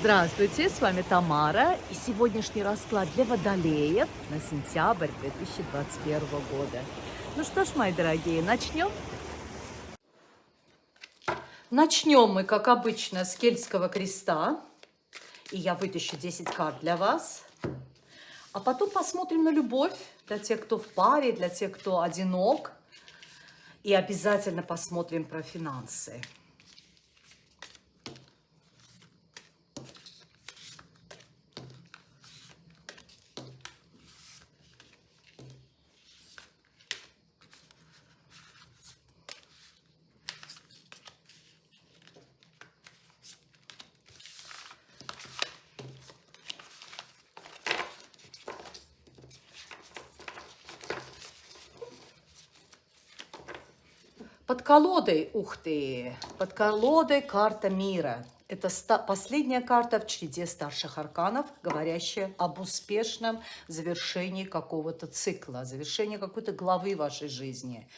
Здравствуйте, с вами Тамара и сегодняшний расклад для водолеев на сентябрь 2021 года. Ну что ж, мои дорогие, начнем? Начнем мы, как обычно, с кельтского креста. И я вытащу 10 карт для вас. А потом посмотрим на любовь для тех, кто в паре, для тех, кто одинок. И обязательно посмотрим про финансы. Под колодой, ух ты, под колодой карта мира. Это последняя карта в череде старших арканов, говорящая об успешном завершении какого-то цикла, завершении какой-то главы вашей жизни.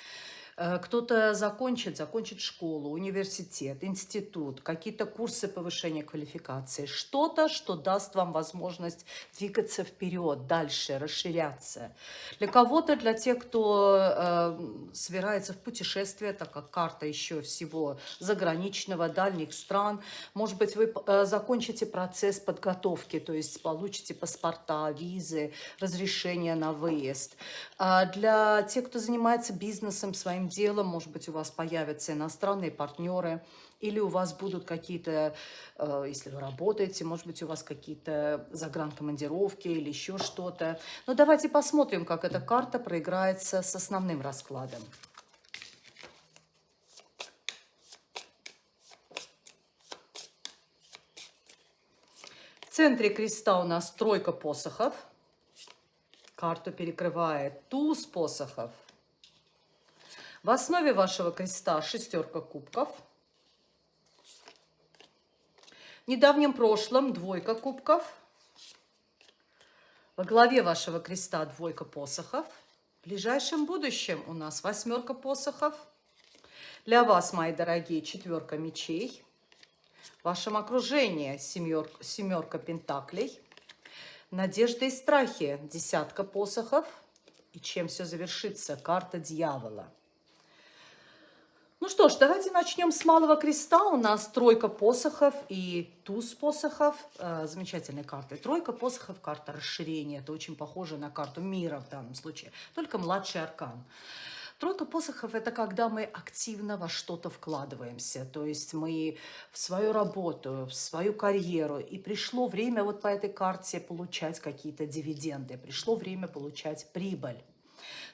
Э, кто-то закончит, закончит школу, университет, институт, какие-то курсы повышения квалификации, что-то, что даст вам возможность двигаться вперед, дальше, расширяться. Для кого-то, для тех, кто э, собирается в путешествие, так как карта еще всего заграничного, дальних стран, может быть, вы э, закончите процесс подготовки, то есть получите паспорта, визы, разрешение на выезд. А для тех, кто занимается бизнесом своим, своим делом, может быть, у вас появятся иностранные партнеры, или у вас будут какие-то, э, если вы работаете, может быть, у вас какие-то загранкомандировки или еще что-то. Но давайте посмотрим, как эта карта проиграется с основным раскладом. В центре креста у нас тройка посохов. Карту перекрывает туз посохов. В основе вашего креста шестерка кубков. В недавнем прошлом двойка кубков. Во главе вашего креста двойка посохов. В ближайшем будущем у нас восьмерка посохов. Для вас, мои дорогие, четверка мечей. В вашем окружении семерка, семерка пентаклей. Надежда и страхи, десятка посохов. И чем все завершится? Карта дьявола. Ну что ж, давайте начнем с малого креста. У нас тройка посохов и туз посохов. Э, замечательные карты. Тройка посохов, карта расширения. Это очень похоже на карту мира в данном случае. Только младший аркан. Тройка посохов – это когда мы активно во что-то вкладываемся. То есть мы в свою работу, в свою карьеру. И пришло время вот по этой карте получать какие-то дивиденды. Пришло время получать прибыль.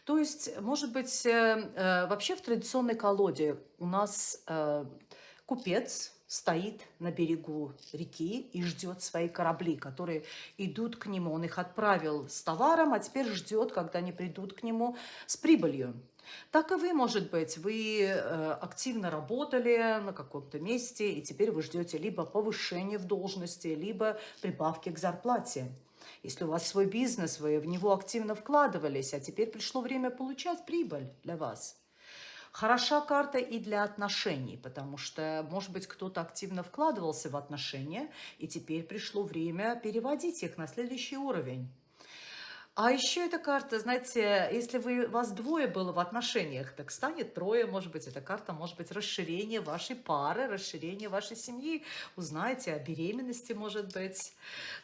То есть, может быть, э, э, вообще в традиционной колоде у нас э, купец стоит на берегу реки и ждет свои корабли, которые идут к нему. Он их отправил с товаром, а теперь ждет, когда они придут к нему с прибылью. Так и вы, может быть, вы активно работали на каком-то месте, и теперь вы ждете либо повышения в должности, либо прибавки к зарплате. Если у вас свой бизнес, вы в него активно вкладывались, а теперь пришло время получать прибыль для вас. Хороша карта и для отношений, потому что, может быть, кто-то активно вкладывался в отношения, и теперь пришло время переводить их на следующий уровень. А еще эта карта, знаете, если вы, вас двое было в отношениях, так станет трое, может быть, эта карта может быть расширение вашей пары, расширение вашей семьи. Узнаете о беременности, может быть.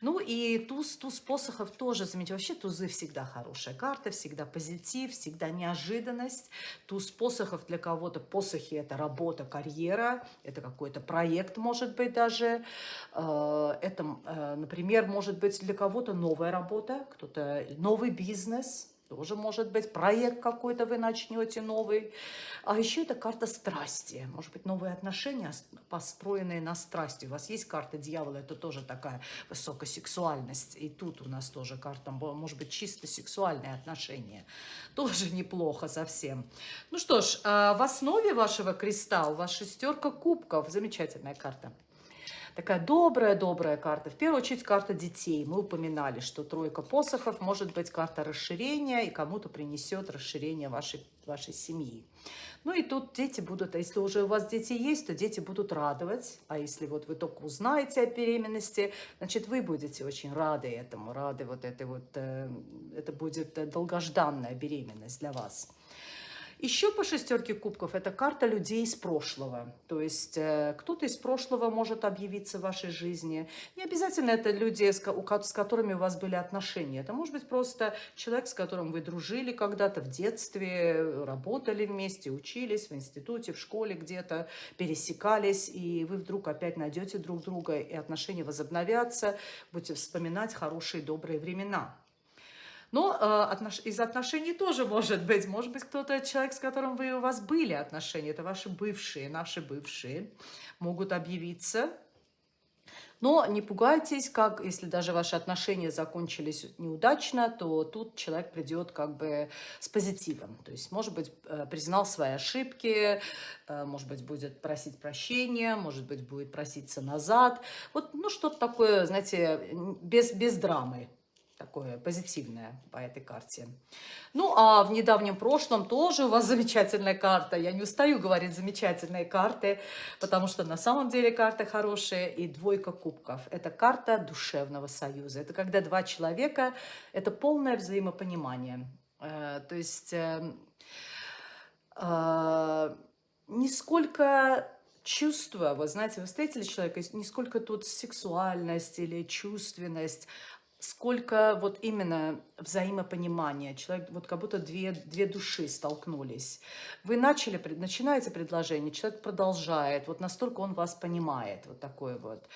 Ну и туз, туз посохов тоже, заметьте, вообще тузы всегда хорошая карта, всегда позитив, всегда неожиданность. Туз посохов для кого-то, посохи это работа, карьера, это какой-то проект, может быть, даже. Э, это, э, например, может быть для кого-то новая работа, кто-то новый бизнес, тоже может быть проект какой-то вы начнете новый. А еще это карта страсти. Может быть, новые отношения, построенные на страсти. У вас есть карта дьявола, это тоже такая высокая сексуальность. И тут у нас тоже карта, может быть, чисто сексуальные отношения. Тоже неплохо совсем. Ну что ж, а в основе вашего креста у вас шестерка кубков. Замечательная карта. Такая добрая-добрая карта. В первую очередь карта детей. Мы упоминали, что тройка посохов может быть карта расширения и кому-то принесет расширение вашей, вашей семьи. Ну и тут дети будут, а если уже у вас дети есть, то дети будут радовать. А если вот вы только узнаете о беременности, значит, вы будете очень рады этому, рады вот этой вот, э, это будет долгожданная беременность для вас. Еще по шестерке кубков это карта людей из прошлого. То есть э, кто-то из прошлого может объявиться в вашей жизни. Не обязательно это люди, с, которыми у вас были отношения. Это может быть просто человек, с которым вы дружили когда-то в детстве, работали вместе, учились в институте, в школе где-то, пересекались, и вы вдруг опять найдете друг друга, и отношения возобновятся, будете вспоминать хорошие добрые времена. Но э, отнош... из отношений тоже может быть. Может быть, кто-то, человек, с которым вы, у вас были отношения, это ваши бывшие, наши бывшие, могут объявиться. Но не пугайтесь, как если даже ваши отношения закончились неудачно, то тут человек придет как бы с позитивом. То есть, может быть, э, признал свои ошибки, э, может быть, будет просить прощения, может быть, будет проситься назад. Вот, ну, что-то такое, знаете, без, без драмы такое позитивное по этой карте. Ну, а в недавнем прошлом тоже у вас замечательная карта. Я не устаю говорить замечательные карты, потому что на самом деле карта хорошая. И двойка кубков. Это карта душевного союза. Это когда два человека, это полное взаимопонимание. Э, то есть э, э, нисколько чувства, вы знаете, вы встретили человека, не сколько тут сексуальность или чувственность, сколько вот именно взаимопонимания. Человек, вот как будто две, две души столкнулись. Вы начали, начинаете предложение, человек продолжает, вот настолько он вас понимает, вот такой вот.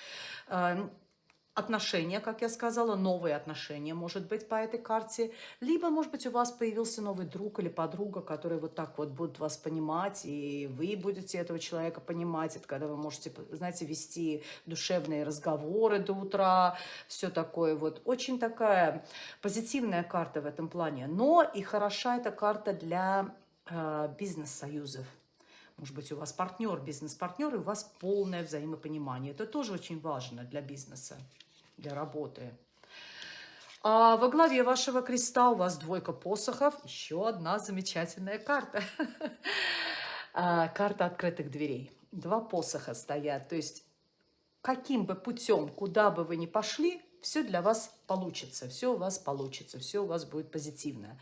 Отношения, как я сказала, новые отношения, может быть, по этой карте. Либо, может быть, у вас появился новый друг или подруга, которые вот так вот будут вас понимать, и вы будете этого человека понимать. Это когда вы можете, знаете, вести душевные разговоры до утра, все такое вот. Очень такая позитивная карта в этом плане. Но и хороша эта карта для э, бизнес-союзов. Может быть, у вас партнер, бизнес-партнер, и у вас полное взаимопонимание. Это тоже очень важно для бизнеса для работы. А во главе вашего креста у вас двойка посохов, еще одна замечательная карта. А, карта открытых дверей. Два посоха стоят, то есть каким бы путем, куда бы вы ни пошли, все для вас получится, все у вас получится, все у вас будет позитивно.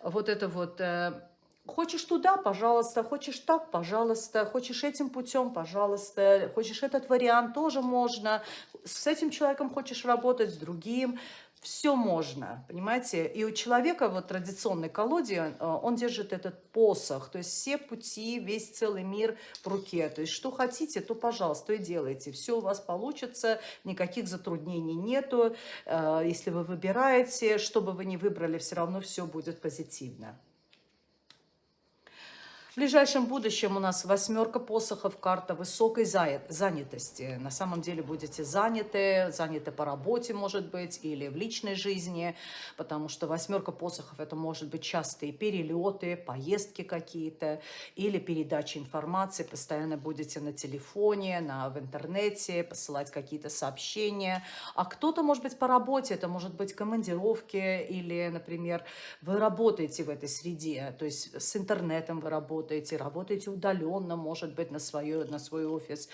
Вот это вот э, Хочешь туда, пожалуйста, хочешь так, пожалуйста, хочешь этим путем, пожалуйста, хочешь этот вариант, тоже можно. С этим человеком хочешь работать, с другим, все можно, понимаете? И у человека вот традиционной колоде, э, он держит этот посох, то есть все пути, весь целый мир в руке. То есть что хотите, то, пожалуйста, то и делайте. Все у вас получится, никаких затруднений нету. Э, если вы выбираете, что бы вы ни выбрали, все равно все будет позитивно. В ближайшем будущем у нас восьмерка посохов, карта высокой занятости. На самом деле будете заняты, заняты по работе, может быть, или в личной жизни, потому что восьмерка посохов это может быть частые перелеты, поездки какие-то, или передача информации, постоянно будете на телефоне, на, в интернете, посылать какие-то сообщения. А кто-то, может быть, по работе, это может быть командировки, или, например, вы работаете в этой среде, то есть с интернетом вы работаете, работаете, работаете удаленно, может быть, на, свое, на свой офис,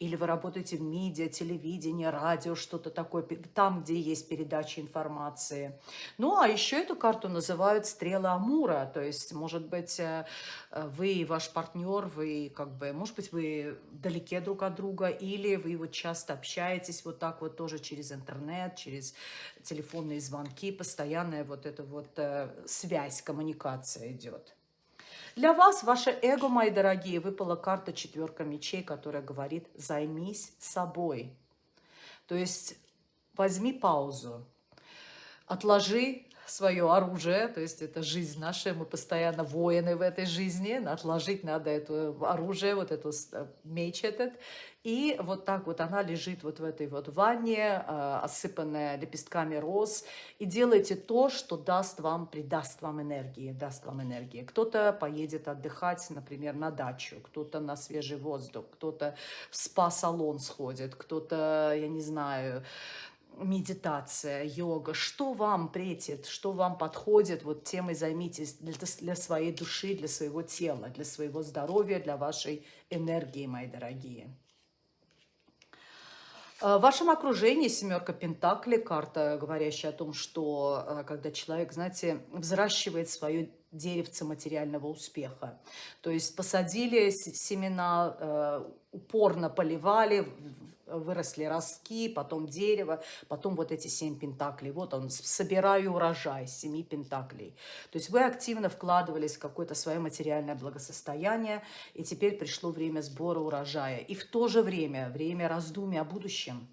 или вы работаете в медиа, телевидении, радио, что-то такое, там, где есть передача информации. Ну, а еще эту карту называют стрела Амура, то есть, может быть, э, вы и ваш партнер, вы как бы, может быть, вы далеки друг от друга, или вы вот часто общаетесь вот так вот тоже через интернет, через телефонные звонки, постоянная вот эта вот э, связь, коммуникация идет. Для вас, ваше эго, мои дорогие, выпала карта четверка мечей, которая говорит «займись собой». То есть возьми паузу, отложи свое оружие, то есть это жизнь наша, мы постоянно воины в этой жизни, отложить надо это оружие, вот эту э, меч этот, и вот так вот она лежит вот в этой вот ванне, э, осыпанная лепестками роз, и делайте то, что даст вам, придаст вам энергии, даст вам энергии. Кто-то поедет отдыхать, например, на дачу, кто-то на свежий воздух, кто-то в спа-салон сходит, кто-то, я не знаю, медитация, йога, что вам претит, что вам подходит, вот тем и займитесь для, для своей души, для своего тела, для своего здоровья, для вашей энергии, мои дорогие. Э, в вашем окружении семерка Пентакли, карта, говорящая о том, что э, когда человек, знаете, взращивает свое деревце материального успеха. То есть посадили семена, э, упорно поливали, выросли ростки, потом дерево, потом вот эти семь пентаклей. Вот он, собираю урожай, семи пентаклей. То есть вы активно вкладывались в какое-то свое материальное благосостояние, и теперь пришло время сбора урожая. И в то же время, время раздумий о будущем.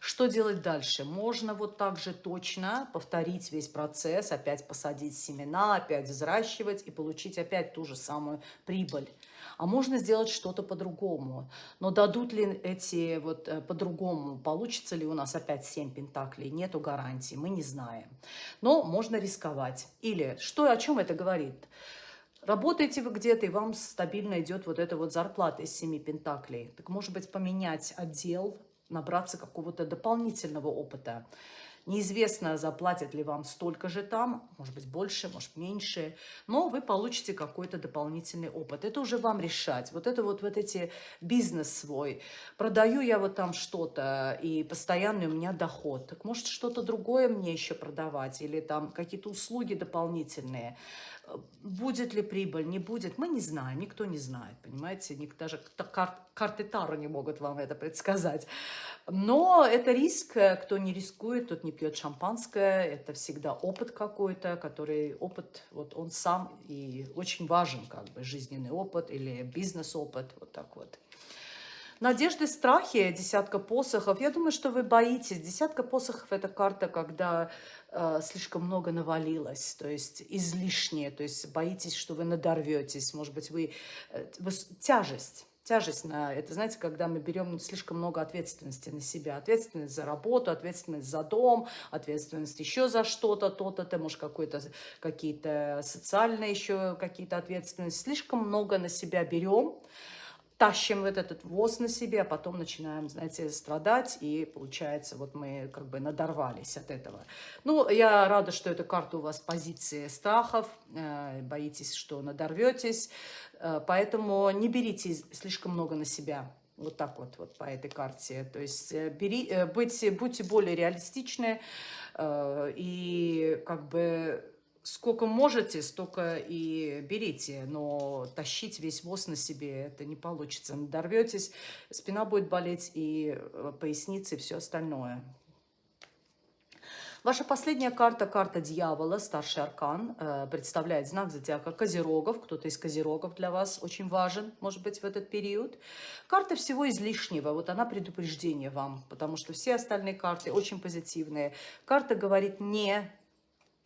Что делать дальше? Можно вот так же точно повторить весь процесс, опять посадить семена, опять взращивать и получить опять ту же самую прибыль а можно сделать что-то по-другому. Но дадут ли эти вот э, по-другому, получится ли у нас опять 7 пентаклей, нету гарантии, мы не знаем. Но можно рисковать. Или что, о чем это говорит? Работаете вы где-то, и вам стабильно идет вот эта вот зарплата из 7 пентаклей. Так может быть поменять отдел, набраться какого-то дополнительного опыта. Неизвестно, заплатят ли вам столько же там, может быть, больше, может, меньше, но вы получите какой-то дополнительный опыт. Это уже вам решать. Вот это вот, вот эти бизнес свой. Продаю я вот там что-то, и постоянный у меня доход. Так может, что-то другое мне еще продавать, или там какие-то услуги дополнительные. Будет ли прибыль, не будет, мы не знаем, никто не знает, понимаете, даже кар карты Таро не могут вам это предсказать. Но это риск, кто не рискует, тот не пьет шампанское, это всегда опыт какой-то, который опыт, вот он сам и очень важен, как бы жизненный опыт или бизнес-опыт, вот так вот. Надежды, страхи, десятка посохов. Я думаю, что вы боитесь. Десятка посохов – это карта, когда э, слишком много навалилось, то есть излишнее, то есть боитесь, что вы надорветесь, может быть, вы, э, тяжесть тяжесть на это, знаете, когда мы берем слишком много ответственности на себя. Ответственность за работу, ответственность за дом, ответственность еще за что-то, то-то, ты, может, какой-то, какие-то социальные еще какие-то ответственности. Слишком много на себя берем, тащим вот этот воз на себе, а потом начинаем, знаете, страдать, и получается, вот мы как бы надорвались от этого. Ну, я рада, что эта карта у вас позиции страхов, э, боитесь, что надорветесь, э, поэтому не берите слишком много на себя. Вот так вот, вот по этой карте. То есть э, бери, будьте, будьте более реалистичны и как бы сколько можете, столько и берите, но тащить весь воз на себе это не получится. Надорветесь, спина будет болеть и э, поясница и все остальное. Ваша последняя карта, карта дьявола, старший аркан, э, представляет знак зодиака Козерогов. Кто-то из Козерогов для вас очень важен, может быть, в этот период. Карта всего излишнего, вот она предупреждение вам, потому что все остальные карты очень позитивные. Карта говорит не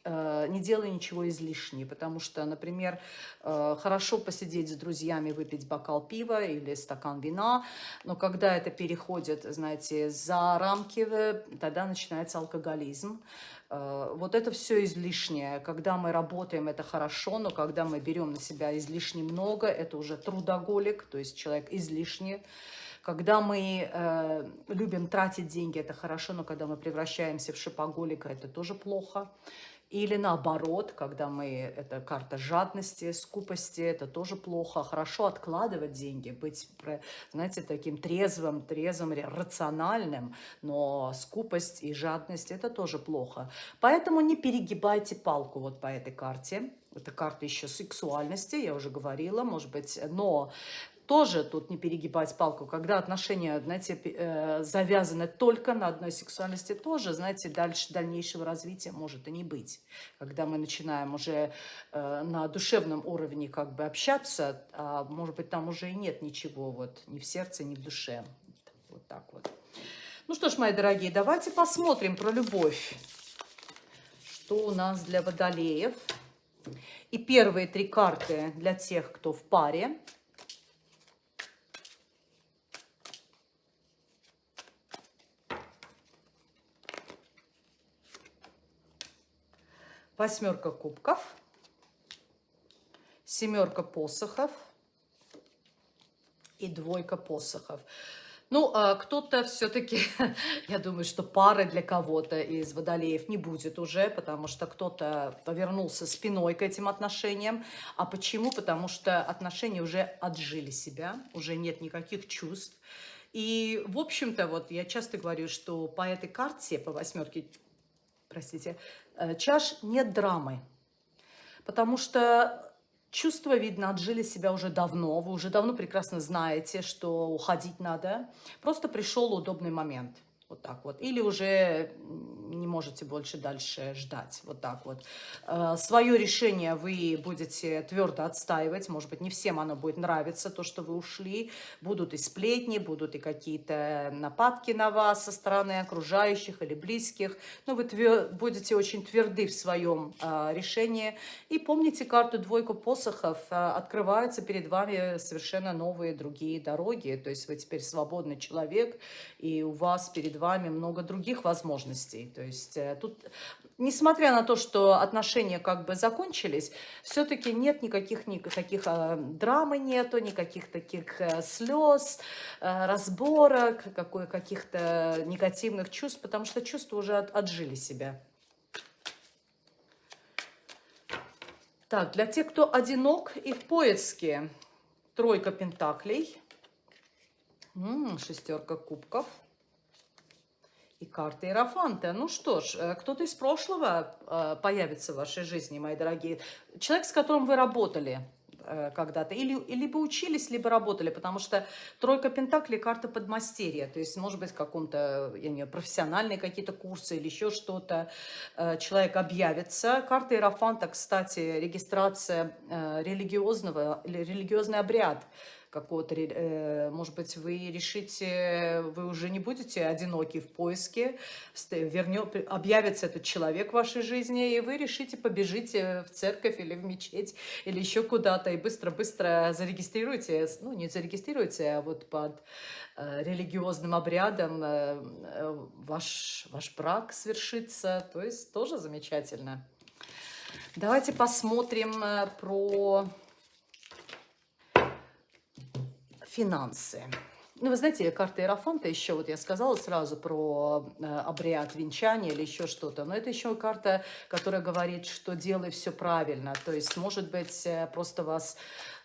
не делай ничего излишнего, потому что, например, э, хорошо посидеть с друзьями, выпить бокал пива или стакан вина, но когда это переходит, знаете, за рамки, э, тогда начинается алкоголизм. Вот это все излишнее. Когда мы работаем, это хорошо, но когда мы берем на себя излишне много, это уже трудоголик, то есть человек излишне. Когда мы э, любим тратить деньги, это хорошо, но когда мы превращаемся в шипоголика, это тоже плохо. Или наоборот, когда мы, это карта жадности, скупости, это тоже плохо. Хорошо откладывать деньги, быть, знаете, таким трезвым, трезвым, рациональным, но скупость и жадность это тоже плохо. Поэтому не перегибайте палку вот по этой карте. Это карта еще сексуальности, я уже говорила, может быть, но тоже тут не перегибать палку, когда отношения, знаете, э, завязаны только на одной сексуальности, тоже, знаете, дальше дальнейшего развития может и не быть. Когда мы начинаем уже э, на душевном уровне как бы общаться, а может быть, там уже и нет ничего, вот, ни в сердце, ни в душе. Вот так вот. Ну что ж, мои дорогие, давайте посмотрим про любовь. что у нас для водолеев. И первые три карты для тех, кто в паре. Восьмерка кубков, семерка посохов и двойка посохов. Ну, а кто-то все-таки, я думаю, что пары для кого-то из водолеев не будет уже, потому что кто-то повернулся спиной к этим отношениям. А почему? Потому что отношения уже отжили себя, уже нет никаких чувств. И, в общем-то, вот я часто говорю, что по этой карте, по восьмерке, простите, чаш нет драмы. Потому что Чувства, видно, отжили себя уже давно. Вы уже давно прекрасно знаете, что уходить надо. Просто пришел удобный момент. Вот так вот. Или уже не можете больше дальше ждать. Вот так вот. Э, Свое решение вы будете твердо отстаивать. Может быть, не всем оно будет нравиться, то, что вы ушли. Будут и сплетни, будут и какие-то нападки на вас со стороны окружающих или близких. Но вы твер... будете очень тверды в своем э, решении. И помните карту двойку посохов. Э, открываются перед вами совершенно новые другие дороги. То есть вы теперь свободный человек, и у вас перед перед вами много других возможностей. То есть э, тут, несмотря на то, что отношения как бы закончились, все-таки нет никаких, никаких э, драмы нету, никаких таких э, слез, разборок, каких-то негативных чувств, потому что чувства уже от, отжили себя. Так, для тех, кто одинок и в поиске, тройка пентаклей, шестерка кубков – и карта Иерофанта. Ну что ж, э, кто-то из прошлого э, появится в вашей жизни, мои дорогие. Человек, с которым вы работали э, когда-то. Или, либо учились, либо работали, потому что тройка пентаклей – карта подмастерья. То есть, может быть, каком-то, я не знаю, профессиональные какие-то курсы или еще что-то. Человек объявится. Карта Иерофанта, кстати, регистрация религиозного, религиозный обряд – какого-то, э, может быть, вы решите, вы уже не будете одиноки в поиске, вернет, объявится этот человек в вашей жизни, и вы решите побежите в церковь или в мечеть, или еще куда-то, и быстро-быстро зарегистрируйте, ну, не зарегистрируйте, а вот под э, религиозным обрядом э, ваш, ваш брак свершится, то есть тоже замечательно. Давайте посмотрим про финансы. Ну, вы знаете, карта Иерофанта еще, вот я сказала сразу про э, обряд венчания или еще что-то, но это еще карта, которая говорит, что делай все правильно. То есть, может быть, э, просто вас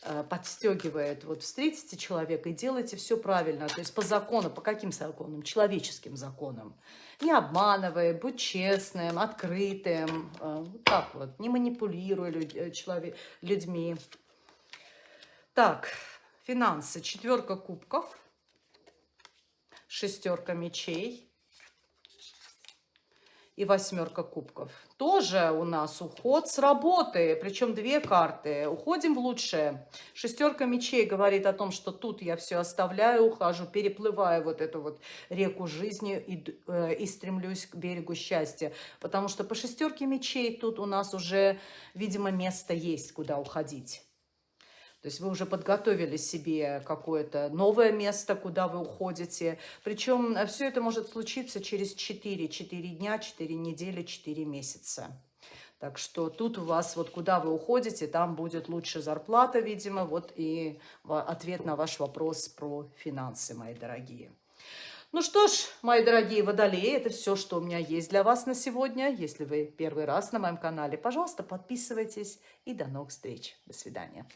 э, подстегивает. Вот встретите человека и делайте все правильно. То есть, по закону, по каким законам? Человеческим законам. Не обманывай, будь честным, открытым. Вот так вот. Не манипулируй люд, человек, людьми. Так, Финансы. Четверка кубков. Шестерка мечей. И восьмерка кубков. Тоже у нас уход с работы. Причем две карты. Уходим в лучшее. Шестерка мечей говорит о том, что тут я все оставляю, ухожу, переплываю вот эту вот реку жизни и, э, и стремлюсь к берегу счастья. Потому что по шестерке мечей тут у нас уже, видимо, место есть, куда уходить. То есть вы уже подготовили себе какое-то новое место, куда вы уходите. Причем э, все это может случиться через 4, 4 дня, 4 недели, 4 месяца. Так что тут у вас, вот куда вы уходите, там будет лучше зарплата, видимо. Вот и ответ на ваш вопрос про финансы, мои дорогие. Ну что ж, мои дорогие водолеи, это все, что у меня есть для вас на сегодня. Если вы первый раз на моем канале, пожалуйста, подписывайтесь и до новых встреч. До свидания.